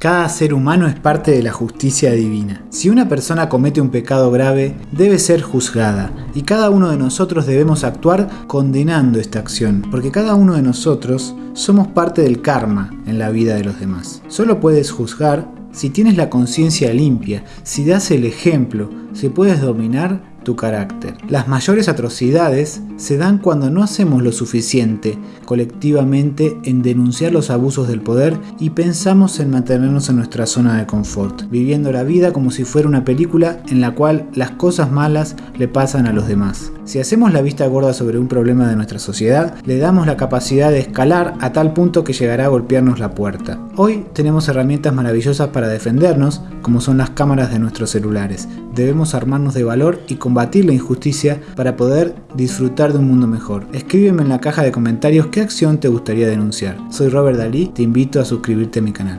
Cada ser humano es parte de la justicia divina. Si una persona comete un pecado grave, debe ser juzgada, y cada uno de nosotros debemos actuar condenando esta acción, porque cada uno de nosotros somos parte del karma en la vida de los demás. Solo puedes juzgar si tienes la conciencia limpia, si das el ejemplo, si puedes dominar tu carácter. Las mayores atrocidades se dan cuando no hacemos lo suficiente colectivamente en denunciar los abusos del poder y pensamos en mantenernos en nuestra zona de confort, viviendo la vida como si fuera una película en la cual las cosas malas le pasan a los demás. Si hacemos la vista gorda sobre un problema de nuestra sociedad, le damos la capacidad de escalar a tal punto que llegará a golpearnos la puerta. Hoy tenemos herramientas maravillosas para defendernos, como son las cámaras de nuestros celulares. Debemos armarnos de valor y combatir la injusticia para poder disfrutar de un mundo mejor. Escríbeme en la caja de comentarios qué acción te gustaría denunciar. Soy Robert Dalí, te invito a suscribirte a mi canal.